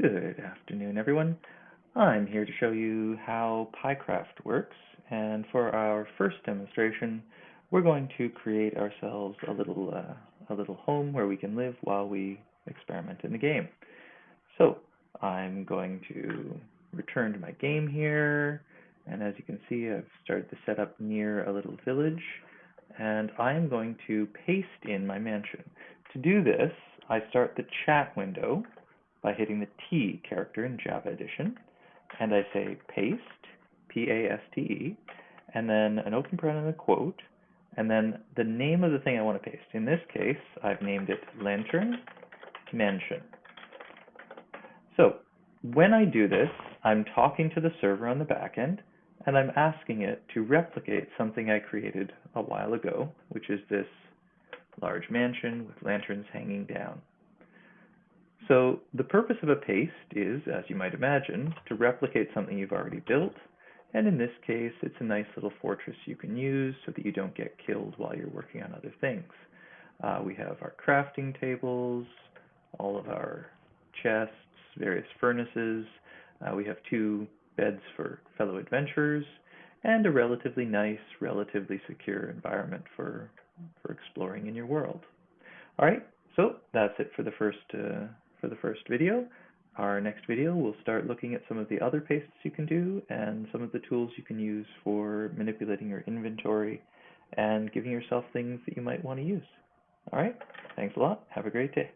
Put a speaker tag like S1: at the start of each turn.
S1: Good afternoon, everyone. I'm here to show you how PyCraft works, and for our first demonstration, we're going to create ourselves a little uh, a little home where we can live while we experiment in the game. So I'm going to return to my game here, and as you can see, I've started to set up near a little village, and I'm going to paste in my mansion. To do this, I start the chat window by hitting the T character in Java Edition, and I say paste, P-A-S-T-E, and then an open parenthesis and a quote, and then the name of the thing I want to paste. In this case, I've named it Lantern Mansion. So when I do this, I'm talking to the server on the back end, and I'm asking it to replicate something I created a while ago, which is this large mansion with lanterns hanging down. So the purpose of a paste is, as you might imagine, to replicate something you've already built. And in this case, it's a nice little fortress you can use so that you don't get killed while you're working on other things. Uh, we have our crafting tables, all of our chests, various furnaces. Uh, we have two beds for fellow adventurers, and a relatively nice, relatively secure environment for, for exploring in your world. All right, so that's it for the first uh, for the first video. Our next video, we'll start looking at some of the other pastes you can do and some of the tools you can use for manipulating your inventory and giving yourself things that you might want to use. All right, thanks a lot. Have a great day.